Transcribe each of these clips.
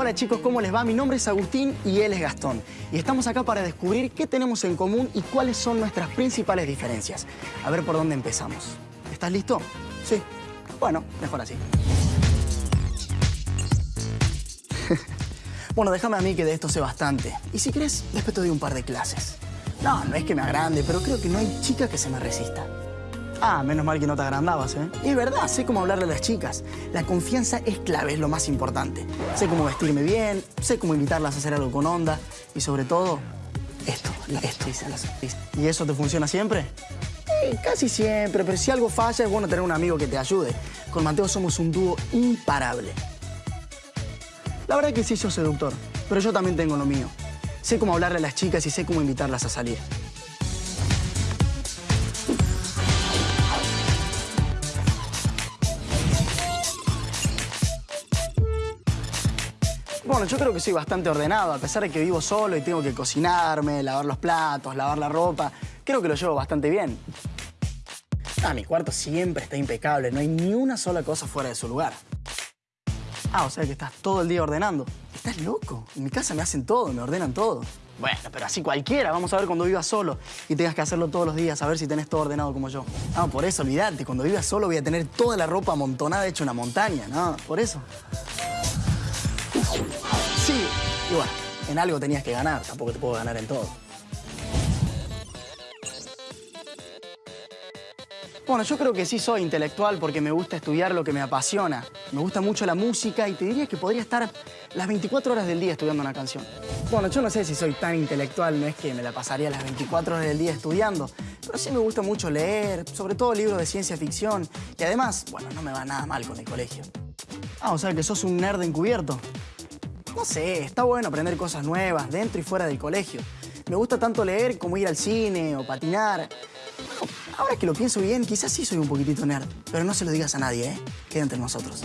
Hola chicos, ¿cómo les va? Mi nombre es Agustín y él es Gastón. Y estamos acá para descubrir qué tenemos en común y cuáles son nuestras principales diferencias. A ver por dónde empezamos. ¿Estás listo? Sí. Bueno, mejor así. bueno, déjame a mí que de esto sé bastante. Y si querés, después te doy un par de clases. No, no es que me agrande, pero creo que no hay chica que se me resista. Ah, menos mal que no te agrandabas, ¿eh? Y es verdad, sé cómo hablarle a las chicas. La confianza es clave, es lo más importante. Sé cómo vestirme bien, sé cómo invitarlas a hacer algo con onda y sobre todo, esto, esto. ¿Y eso te funciona siempre? Eh, casi siempre, pero si algo falla es bueno tener un amigo que te ayude. Con Mateo somos un dúo imparable. La verdad es que sí sos seductor, pero yo también tengo lo mío. Sé cómo hablarle a las chicas y sé cómo invitarlas a salir. Bueno, yo creo que soy bastante ordenado, a pesar de que vivo solo y tengo que cocinarme, lavar los platos, lavar la ropa. Creo que lo llevo bastante bien. Ah, mi cuarto siempre está impecable, no hay ni una sola cosa fuera de su lugar. Ah, o sea que estás todo el día ordenando. Estás loco. En mi casa me hacen todo, me ordenan todo. Bueno, pero así cualquiera. Vamos a ver cuando vivas solo y tengas que hacerlo todos los días, a ver si tenés todo ordenado como yo. No, por eso, olvídate. Cuando vivas solo voy a tener toda la ropa amontonada hecha una montaña. No, por eso. Y bueno, en algo tenías que ganar, tampoco te puedo ganar en todo. Bueno, yo creo que sí soy intelectual porque me gusta estudiar lo que me apasiona. Me gusta mucho la música y te diría que podría estar las 24 horas del día estudiando una canción. Bueno, yo no sé si soy tan intelectual, no es que me la pasaría las 24 horas del día estudiando, pero sí me gusta mucho leer, sobre todo libros de ciencia ficción. Y además, bueno, no me va nada mal con el colegio. Ah, o sea que sos un nerd encubierto. No sé, está bueno aprender cosas nuevas dentro y fuera del colegio. Me gusta tanto leer como ir al cine o patinar. Ahora que lo pienso bien, quizás sí soy un poquitito nerd. Pero no se lo digas a nadie, ¿eh? Queda entre nosotros.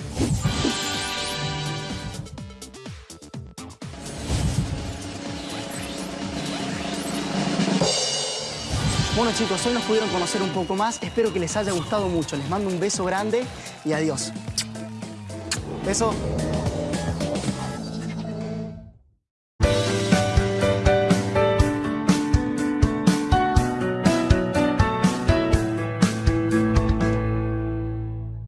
Bueno chicos, hoy nos pudieron conocer un poco más. Espero que les haya gustado mucho. Les mando un beso grande y adiós. Beso.